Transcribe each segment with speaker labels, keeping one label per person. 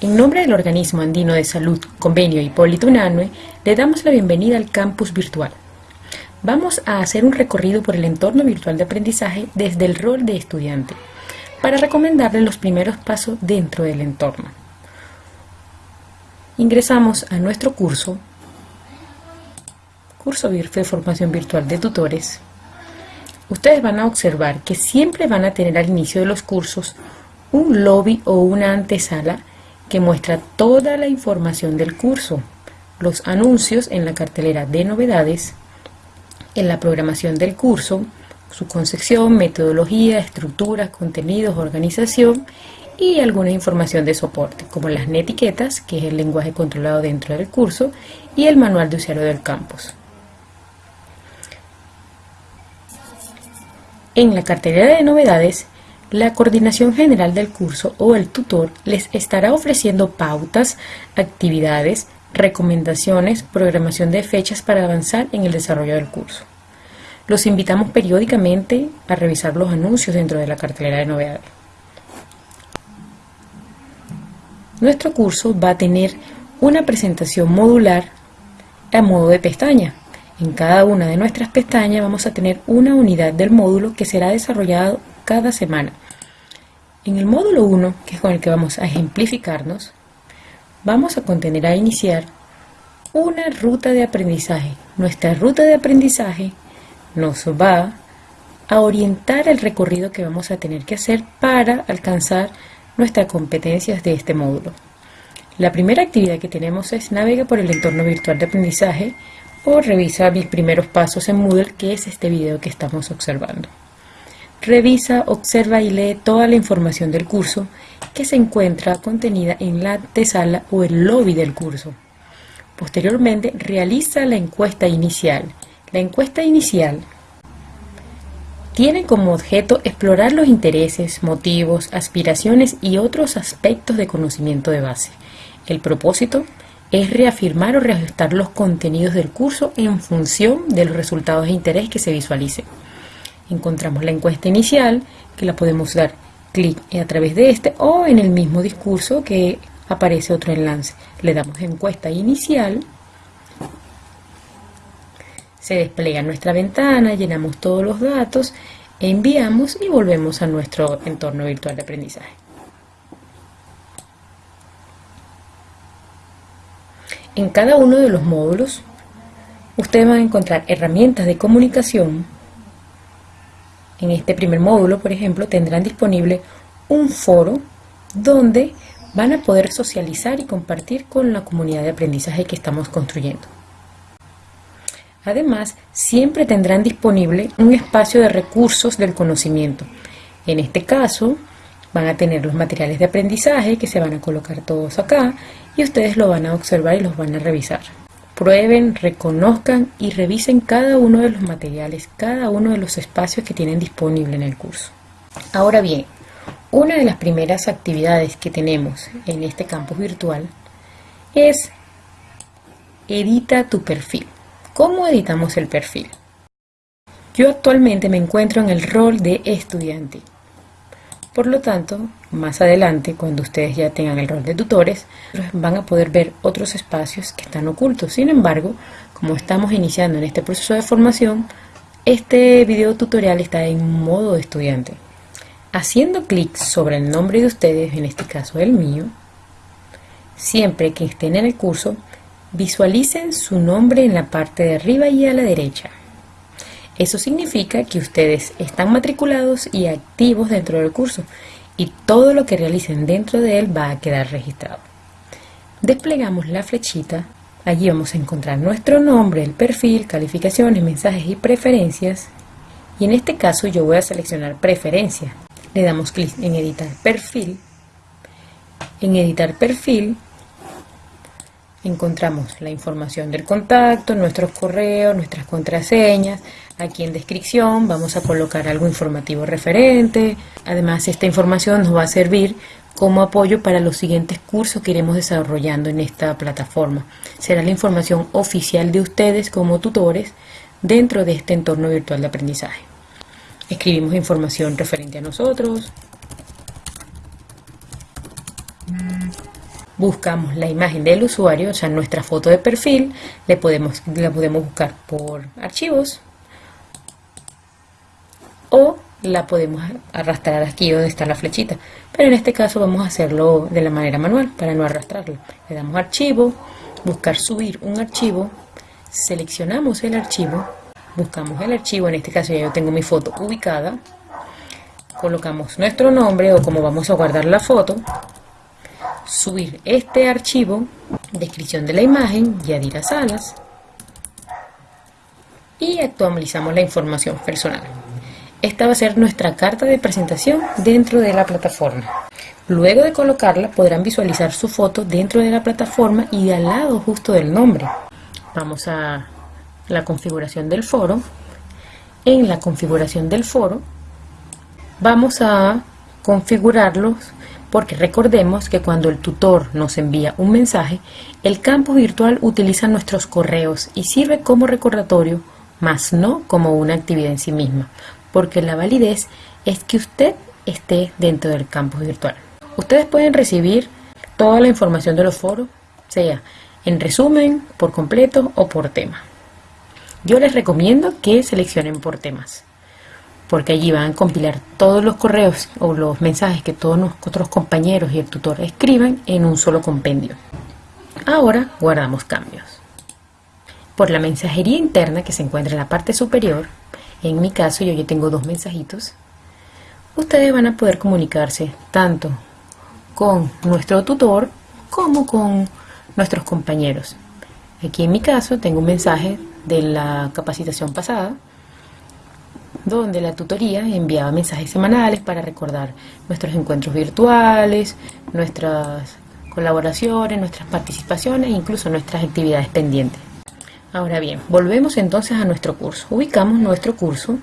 Speaker 1: En nombre del Organismo Andino de Salud, Convenio Hipólito Unanue, le damos la bienvenida al campus virtual. Vamos a hacer un recorrido por el entorno virtual de aprendizaje desde el rol de estudiante, para recomendarle los primeros pasos dentro del entorno. Ingresamos a nuestro curso, curso de formación virtual de tutores. Ustedes van a observar que siempre van a tener al inicio de los cursos un lobby o una antesala que muestra toda la información del curso, los anuncios en la cartelera de novedades, en la programación del curso, su concepción, metodología, estructura, contenidos, organización y alguna información de soporte, como las netiquetas, que es el lenguaje controlado dentro del curso, y el manual de usuario del campus. En la cartelera de novedades la coordinación general del curso o el tutor les estará ofreciendo pautas, actividades, recomendaciones, programación de fechas para avanzar en el desarrollo del curso. Los invitamos periódicamente a revisar los anuncios dentro de la cartelera de novedades. Nuestro curso va a tener una presentación modular a modo de pestaña. En cada una de nuestras pestañas vamos a tener una unidad del módulo que será desarrollado cada semana en el módulo 1, que es con el que vamos a ejemplificarnos, vamos a contener a iniciar una ruta de aprendizaje. Nuestra ruta de aprendizaje nos va a orientar el recorrido que vamos a tener que hacer para alcanzar nuestras competencias de este módulo. La primera actividad que tenemos es navega por el entorno virtual de aprendizaje o revisa mis primeros pasos en Moodle, que es este video que estamos observando. Revisa, observa y lee toda la información del curso que se encuentra contenida en la antesala o el lobby del curso. Posteriormente, realiza la encuesta inicial. La encuesta inicial tiene como objeto explorar los intereses, motivos, aspiraciones y otros aspectos de conocimiento de base. El propósito es reafirmar o reajustar los contenidos del curso en función de los resultados de interés que se visualicen encontramos la encuesta inicial, que la podemos dar clic a través de este o en el mismo discurso que aparece otro enlace. Le damos encuesta inicial, se despliega nuestra ventana, llenamos todos los datos, enviamos y volvemos a nuestro entorno virtual de aprendizaje. En cada uno de los módulos, ustedes van a encontrar herramientas de comunicación en este primer módulo, por ejemplo, tendrán disponible un foro donde van a poder socializar y compartir con la comunidad de aprendizaje que estamos construyendo. Además, siempre tendrán disponible un espacio de recursos del conocimiento. En este caso, van a tener los materiales de aprendizaje que se van a colocar todos acá y ustedes lo van a observar y los van a revisar. Prueben, reconozcan y revisen cada uno de los materiales, cada uno de los espacios que tienen disponible en el curso. Ahora bien, una de las primeras actividades que tenemos en este campus virtual es edita tu perfil. ¿Cómo editamos el perfil? Yo actualmente me encuentro en el rol de estudiante por lo tanto, más adelante, cuando ustedes ya tengan el rol de tutores, van a poder ver otros espacios que están ocultos. Sin embargo, como estamos iniciando en este proceso de formación, este video tutorial está en modo estudiante. Haciendo clic sobre el nombre de ustedes, en este caso el mío, siempre que estén en el curso, visualicen su nombre en la parte de arriba y a la derecha. Eso significa que ustedes están matriculados y activos dentro del curso y todo lo que realicen dentro de él va a quedar registrado. Desplegamos la flechita, allí vamos a encontrar nuestro nombre, el perfil, calificaciones, mensajes y preferencias y en este caso yo voy a seleccionar preferencia. Le damos clic en editar perfil. En editar perfil encontramos la información del contacto, nuestros correos, nuestras contraseñas. Aquí en descripción vamos a colocar algo informativo referente. Además, esta información nos va a servir como apoyo para los siguientes cursos que iremos desarrollando en esta plataforma. Será la información oficial de ustedes como tutores dentro de este entorno virtual de aprendizaje. Escribimos información referente a nosotros. Buscamos la imagen del usuario, o sea, nuestra foto de perfil, le podemos, la podemos buscar por archivos o la podemos arrastrar aquí donde está la flechita. Pero en este caso vamos a hacerlo de la manera manual para no arrastrarlo. Le damos archivo, buscar subir un archivo, seleccionamos el archivo, buscamos el archivo, en este caso ya yo tengo mi foto ubicada, colocamos nuestro nombre o como vamos a guardar la foto, subir este archivo, descripción de la imagen y añadir a salas y actualizamos la información personal. Esta va a ser nuestra carta de presentación dentro de la plataforma. Luego de colocarla podrán visualizar su foto dentro de la plataforma y al lado justo del nombre. Vamos a la configuración del foro. En la configuración del foro vamos a configurarlos porque recordemos que cuando el tutor nos envía un mensaje, el campo virtual utiliza nuestros correos y sirve como recordatorio, más no como una actividad en sí misma, porque la validez es que usted esté dentro del campo virtual. Ustedes pueden recibir toda la información de los foros, sea en resumen, por completo o por tema. Yo les recomiendo que seleccionen por temas porque allí van a compilar todos los correos o los mensajes que todos nuestros compañeros y el tutor escriban en un solo compendio. Ahora guardamos cambios. Por la mensajería interna que se encuentra en la parte superior, en mi caso yo ya tengo dos mensajitos, ustedes van a poder comunicarse tanto con nuestro tutor como con nuestros compañeros. Aquí en mi caso tengo un mensaje de la capacitación pasada donde la tutoría enviaba mensajes semanales para recordar nuestros encuentros virtuales, nuestras colaboraciones, nuestras participaciones e incluso nuestras actividades pendientes. Ahora bien, volvemos entonces a nuestro curso. Ubicamos nuestro curso.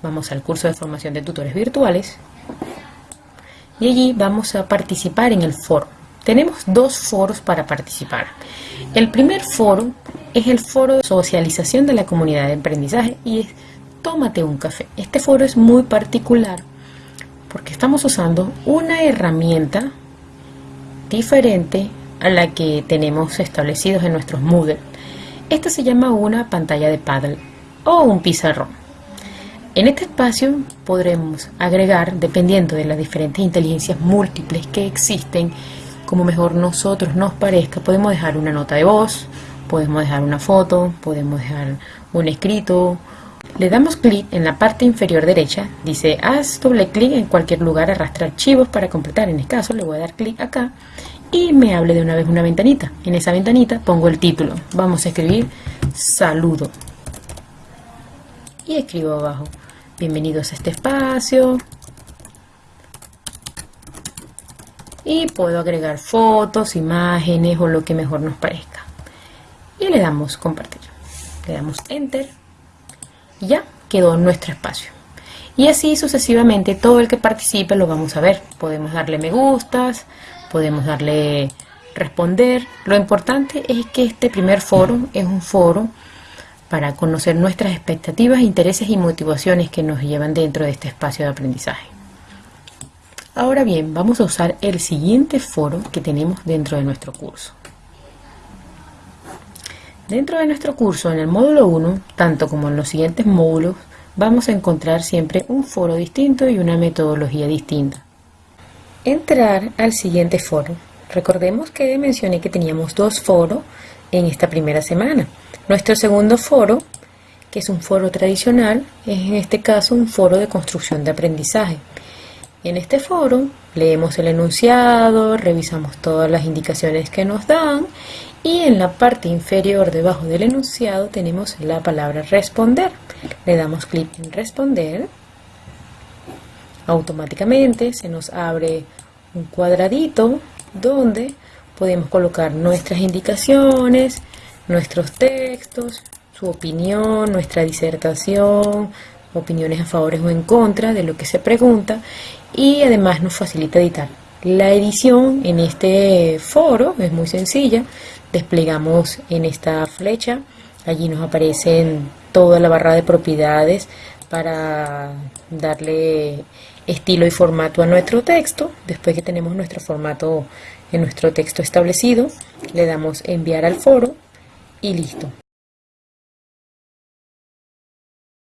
Speaker 1: Vamos al curso de formación de tutores virtuales y allí vamos a participar en el foro. Tenemos dos foros para participar. El primer foro es el foro de socialización de la comunidad de aprendizaje y es Tómate un café. Este foro es muy particular porque estamos usando una herramienta diferente a la que tenemos establecidos en nuestros Moodle. Esta se llama una pantalla de paddle o un pizarrón. En este espacio podremos agregar, dependiendo de las diferentes inteligencias múltiples que existen, como mejor nosotros nos parezca. Podemos dejar una nota de voz, podemos dejar una foto, podemos dejar un escrito. Le damos clic en la parte inferior derecha, dice haz doble clic en cualquier lugar, arrastra archivos para completar. En este caso le voy a dar clic acá y me hable de una vez una ventanita. En esa ventanita pongo el título. Vamos a escribir saludo. Y escribo abajo, bienvenidos a este espacio, y puedo agregar fotos, imágenes o lo que mejor nos parezca. Y le damos compartir. Le damos enter y ya quedó nuestro espacio. Y así sucesivamente todo el que participe lo vamos a ver. Podemos darle me gustas, podemos darle responder. Lo importante es que este primer foro es un foro para conocer nuestras expectativas, intereses y motivaciones que nos llevan dentro de este espacio de aprendizaje. Ahora bien, vamos a usar el siguiente foro que tenemos dentro de nuestro curso. Dentro de nuestro curso, en el módulo 1, tanto como en los siguientes módulos, vamos a encontrar siempre un foro distinto y una metodología distinta. Entrar al siguiente foro. Recordemos que mencioné que teníamos dos foros en esta primera semana. Nuestro segundo foro, que es un foro tradicional, es en este caso un foro de construcción de aprendizaje. En este foro leemos el enunciado, revisamos todas las indicaciones que nos dan y en la parte inferior debajo del enunciado tenemos la palabra responder. Le damos clic en responder. Automáticamente se nos abre un cuadradito donde podemos colocar nuestras indicaciones, nuestros textos, su opinión, nuestra disertación, opiniones a favor o en contra de lo que se pregunta y además nos facilita editar. La edición en este foro es muy sencilla, desplegamos en esta flecha, allí nos aparecen toda la barra de propiedades para darle estilo y formato a nuestro texto. Después que tenemos nuestro formato en nuestro texto establecido, le damos enviar al foro y listo.